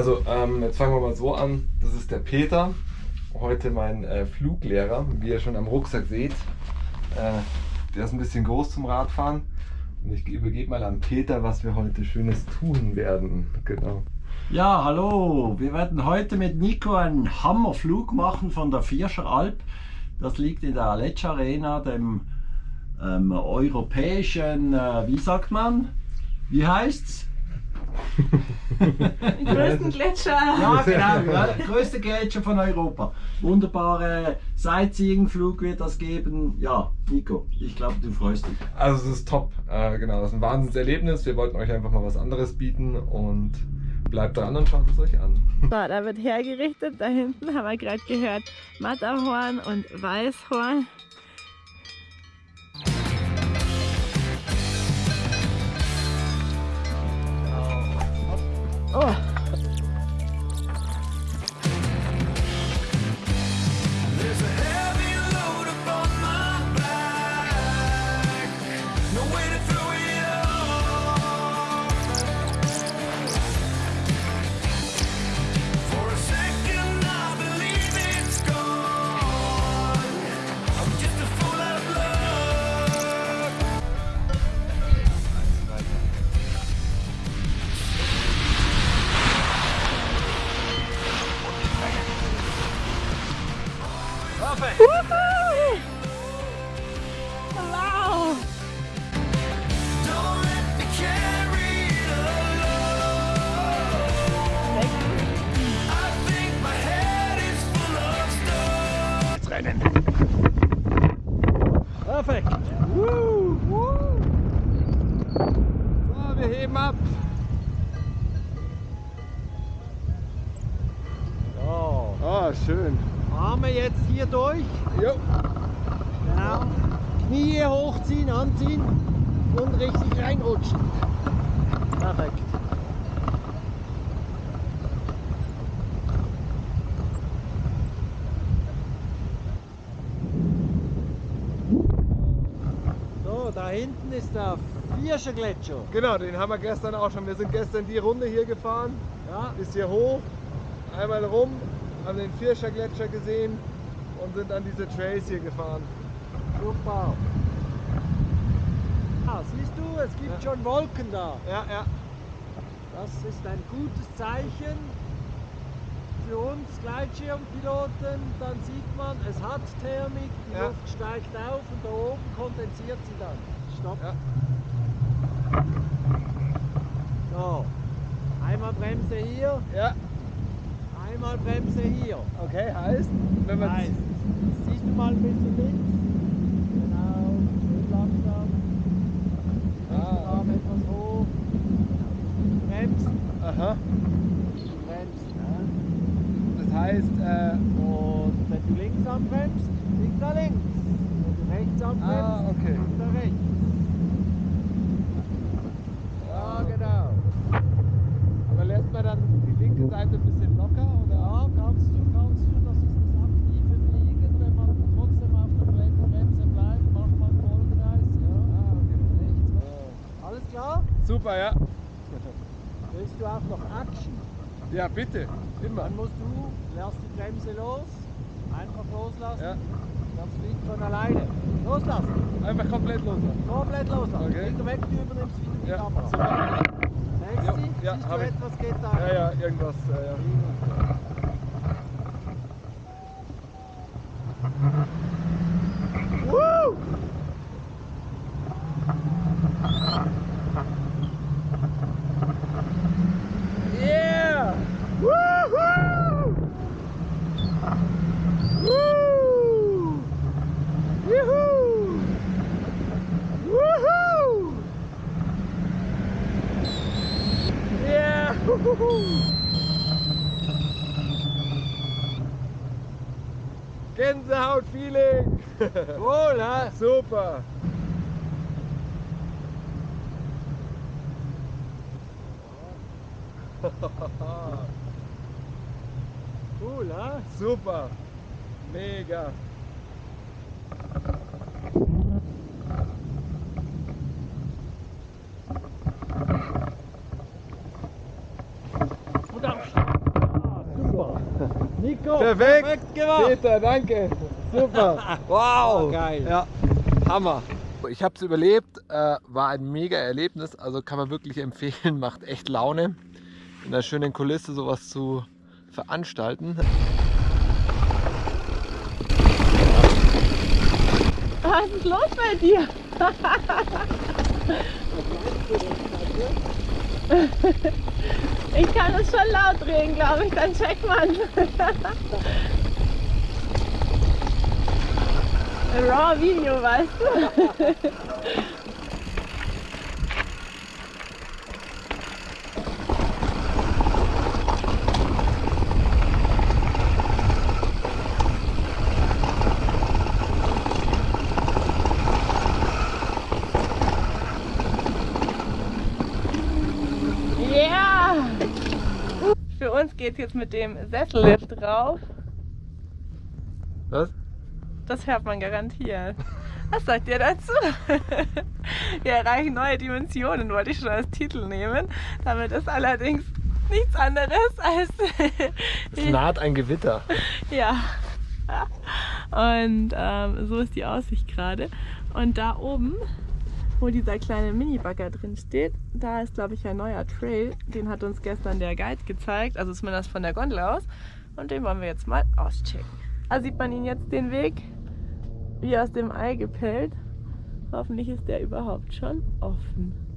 Also, ähm, jetzt fangen wir mal so an. Das ist der Peter, heute mein äh, Fluglehrer, wie ihr schon am Rucksack seht. Äh, der ist ein bisschen groß zum Radfahren. Und ich übergebe mal an Peter, was wir heute Schönes tun werden. Genau. Ja, hallo. Wir werden heute mit Nico einen Hammerflug machen von der Vierscher Alp. Das liegt in der Aletsch Arena, dem ähm, europäischen, äh, wie sagt man? Wie heißt's? Den größten Gletscher. Ja, genau, ja, der größte Gletscher von Europa. Wunderbare Sightseeing-Flug wird das geben. Ja, Nico, ich glaube, du freust dich. Also es ist top, äh, genau, das ist ein Wahnsinnserlebnis. Wir wollten euch einfach mal was anderes bieten und bleibt dran und schaut es euch an. So, da wird hergerichtet. Da hinten haben wir gerade gehört Matterhorn und Weißhorn. Oh. Ist der Vierscher Gletscher. Genau, den haben wir gestern auch schon. Wir sind gestern die Runde hier gefahren, Ja, bis hier hoch, einmal rum, haben den Vierscher Gletscher gesehen und sind dann diese Trails hier gefahren. super. Ah, siehst du, es gibt Ja. schon Wolken da. Ja, ja. Das ist ein gutes Zeichen für uns Gleitschirmpiloten. Dann sieht man, es hat Thermik, die Ja. Luft steigt auf und da oben kondensiert sie dann. Stopp. Ja. So, einmal Bremse hier, Ja, einmal Bremse hier. okay, heißt, wenn man Heißt, siehst du mal ein bisschen links? Genau, schön langsam. Ah, Arm etwas hoch. Bremsen, Aha, bremsen. Ja. das heißt, äh, Und wenn du links anbremst, liegt er links. Wenn du rechts anbremst, Ah, okay. liegt er rechts. Ja, genau. aber lässt man dann die linke Seite ein bisschen locker oder? Ja, kannst du, kannst du. Das ist das aktive Fliegen. Wenn man trotzdem auf der Bremse bleibt, macht man Vollkreis. Ja. Ah, okay. Rechts. Alles klar? Super, ja. Willst du auch noch Action? Ja, bitte, immer. Dann musst du, lässt die Bremse los, einfach loslassen. Ja, Das fliegt von alleine. Loslassen. einfach komplett loslassen. Komplett loslassen. Okay. Weg, du übernimmst wieder die Ja, Kamera. super. Merkst Ja, hab du etwas geht da? Ja, ja, irgendwas. Ja, ja. Gänsehaut-Feeling! Wohl, hä? Super! Cool, hä? Super! Mega! Und Aufstieg. Nico, Perfekt. gemacht. Peter, danke. Super. Wow. Geil. Ja, Hammer. Ich habe es überlebt, äh, war ein mega Erlebnis, also kann man wirklich empfehlen, macht echt Laune, in einer schönen Kulisse sowas zu veranstalten. Was ist los bei dir? Ich kann es schon laut drehen, glaube ich, dann checkt man. Raw Video, weißt du? Ja! Für uns geht es jetzt mit dem Sessellift drauf. Was? Das hört man garantiert. Was sagt ihr dazu? Wir erreichen neue Dimensionen, wollte ich schon als Titel nehmen. Damit ist allerdings nichts anderes als. Es naht ein Gewitter. ja. Und ähm, so ist die Aussicht gerade. Und da oben, wo dieser kleine Mini-Bagger drin steht, da ist, glaube ich, ein neuer Trail. Den hat uns gestern der Guide gezeigt, also zumindest von der Gondel aus. Und den wollen wir jetzt mal auschecken. Da sieht man ihn jetzt den Weg wie aus dem Ei gepellt. Hoffentlich ist der überhaupt schon offen.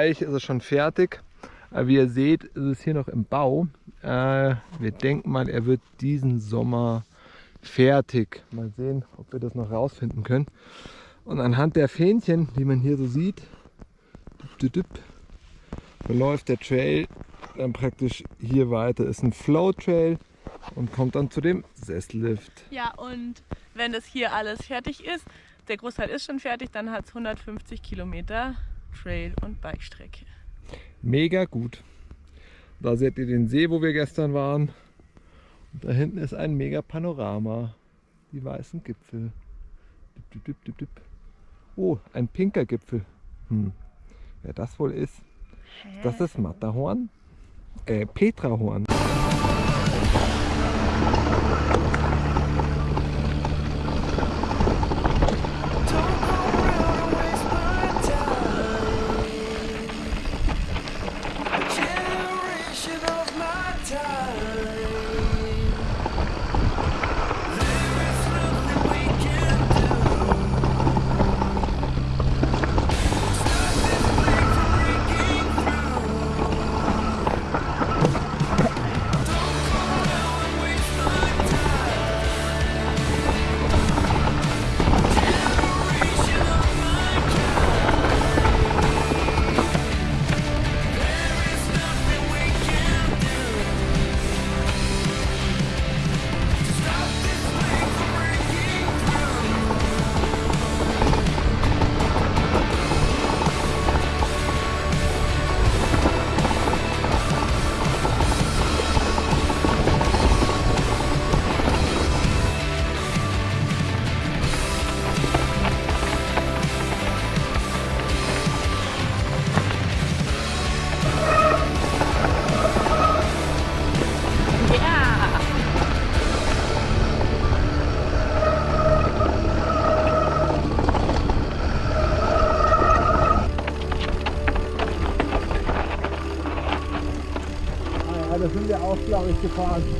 Bereich ist es schon fertig. Aber wie ihr seht, ist es hier noch im Bau. Äh, wir denken mal, er wird diesen Sommer fertig. Mal sehen, ob wir das noch rausfinden können. Und anhand der Fähnchen, die man hier so sieht, verläuft der Trail dann praktisch hier weiter. Ist ein Flow Trail und kommt dann zu dem Sesslift. Ja, und wenn das hier alles fertig ist, der Großteil ist schon fertig, dann hat es 150 Kilometer Trail- und Bikestrecke. Mega gut. Da seht ihr den See, wo wir gestern waren. Und da hinten ist ein mega Panorama. Die weißen Gipfel. Düpp, düpp, düpp. Oh, ein pinker Gipfel. Hm. Wer das wohl ist? Das ist Matterhorn. Äh, Petrahorn. Wir auch,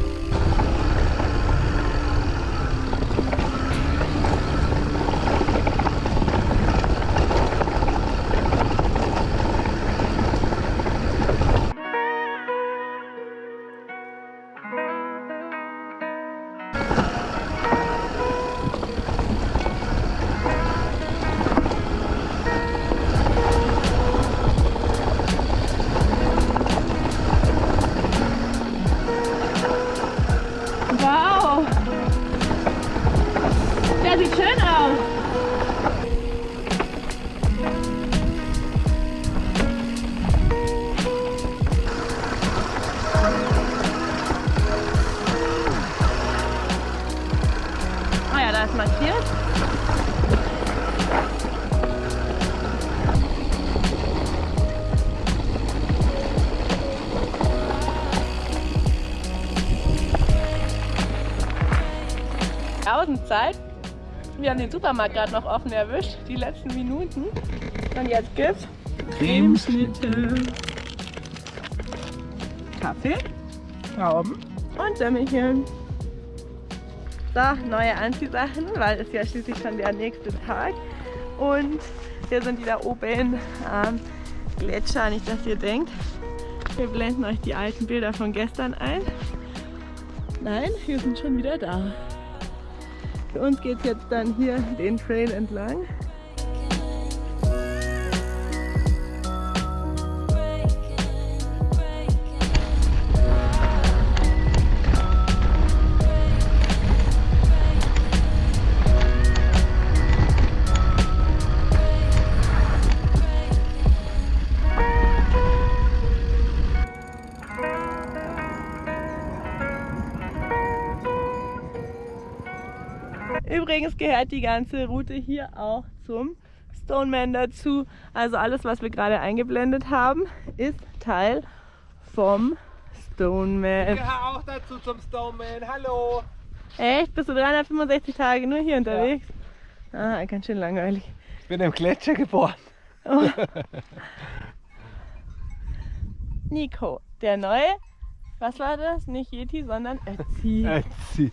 Wir haben den Supermarkt gerade noch offen erwischt, die letzten Minuten. Und jetzt gibt's Cremeschnitte, Kaffee, Trauben und Semmelchen. So, neue Anziehsachen, weil es ja schließlich schon der nächste Tag. Und hier sind die da oben am Gletscher, nicht dass ihr denkt. Wir blenden euch die alten Bilder von gestern ein. Nein, wir sind schon wieder da. Uns geht jetzt dann hier den Trail entlang. Übrigens gehört die ganze Route hier auch zum Stoneman dazu. Also alles, was wir gerade eingeblendet haben, ist Teil vom Stoneman. gehöre auch dazu zum Stoneman. Hallo. Echt? Bist du 365 Tage nur hier unterwegs? Ah, ganz schön langweilig. Ich bin im Gletscher geboren. Nico, der neue, was war das? Nicht Yeti, sondern Ötzi. Ötzi.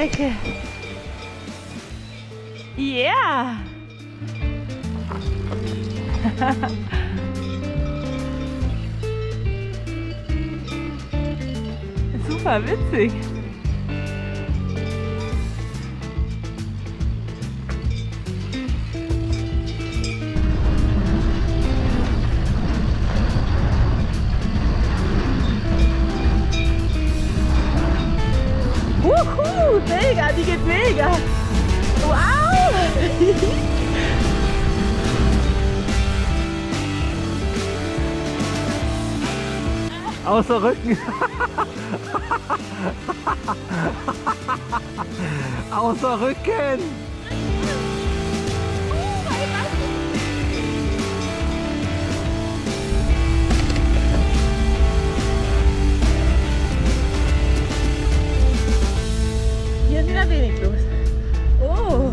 Pumpstrecke. Yeah! Super witzig. Mega, die geht mega. Wow! Außer Rücken. Außer Rücken. wieder wenig los. Oh.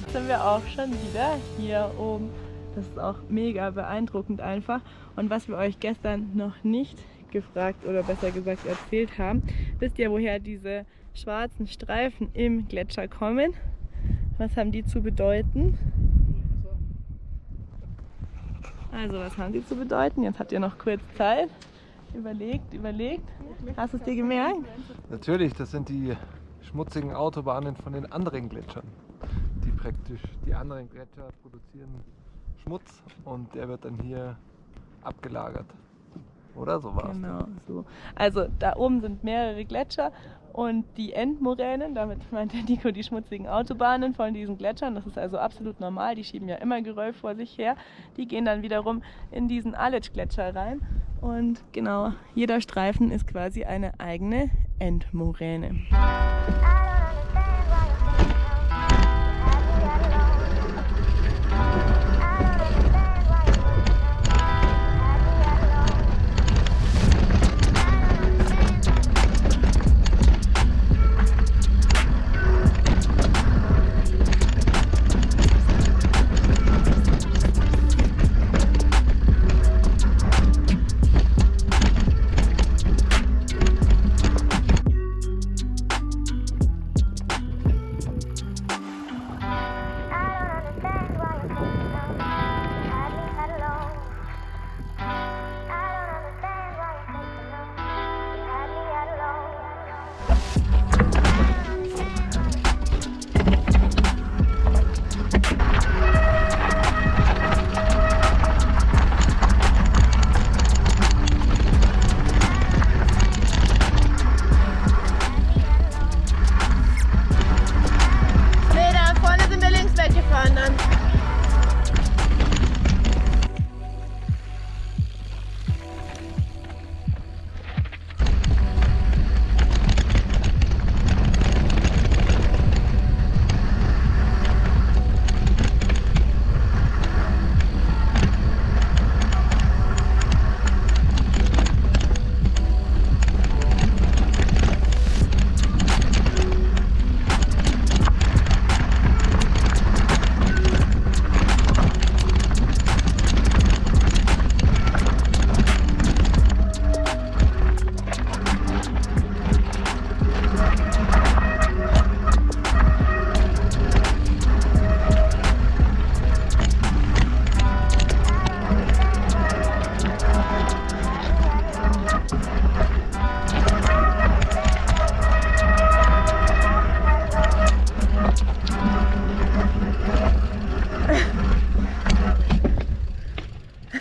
Jetzt sind wir auch schon wieder hier oben. Das ist auch mega beeindruckend einfach. Und was wir euch gestern noch nicht gefragt oder besser gesagt erzählt haben, wisst ihr, woher diese schwarzen Streifen im Gletscher kommen? Was haben die zu bedeuten? Also, was haben die zu bedeuten? Jetzt habt ihr noch kurz Zeit. Überlegt, überlegt. Hast du es dir gemerkt? Natürlich, das sind die schmutzigen Autobahnen von den anderen Gletschern. Die praktisch, die anderen Gletscher produzieren Schmutz und der wird dann hier abgelagert. Oder so war es. Genau, so. Also da oben sind mehrere Gletscher und die Endmoränen, damit meint der Nico die schmutzigen Autobahnen von diesen Gletschern, das ist also absolut normal, die schieben ja immer Geröll vor sich her, die gehen dann wiederum in diesen Aletsch-Gletscher rein. Und genau, jeder Streifen ist quasi eine eigene Endmoräne.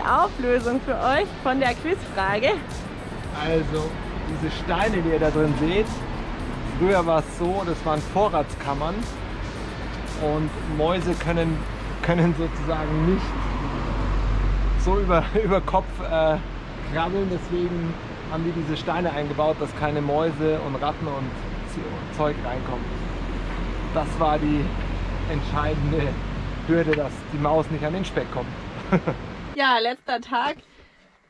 Auflösung für euch von der Quizfrage. Also, diese Steine, die ihr da drin seht, früher war es so, das waren Vorratskammern und Mäuse können, können sozusagen nicht so über, über Kopf äh, krabbeln, deswegen haben die diese Steine eingebaut, dass keine Mäuse und Ratten und Zeug reinkommen. Das war die entscheidende Hürde, dass die Maus nicht an den Speck kommt. Ja, letzter Tag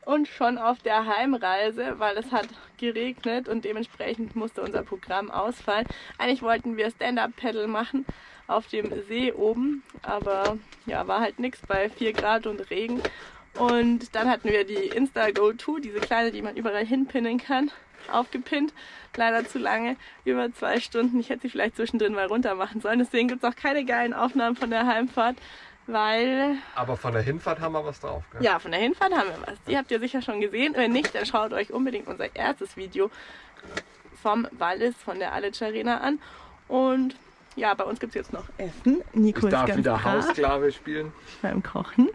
und schon auf der Heimreise, weil es hat geregnet und dementsprechend musste unser Programm ausfallen. Eigentlich wollten wir Stand-Up-Paddle machen auf dem See oben, aber ja, war halt nichts bei 4 Grad und Regen. Und dann hatten wir die Insta Go 2, diese kleine, die man überall hinpinnen kann, aufgepinnt. Leider zu lange, über zwei Stunden. Ich hätte sie vielleicht zwischendrin mal runter machen sollen. Deswegen gibt es auch keine geilen Aufnahmen von der Heimfahrt, weil Aber von der Hinfahrt haben wir was drauf. Gell? ja, von der Hinfahrt haben wir was. Die habt ihr sicher schon gesehen. Wenn nicht, dann schaut euch unbedingt unser erstes Video vom Wallis, von der Alic Arena an. Und ja, bei uns gibt es jetzt noch Essen. Nico Ich ist darf ganz wieder brav Hausklave spielen. beim Kochen.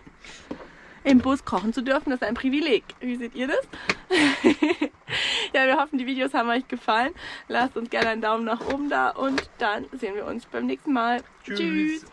Im Bus kochen zu dürfen, das ist ein Privileg. Wie seht ihr das? ja, wir hoffen, die Videos haben euch gefallen. Lasst uns gerne einen Daumen nach oben da und dann sehen wir uns beim nächsten Mal. Tschüss. Tschüss.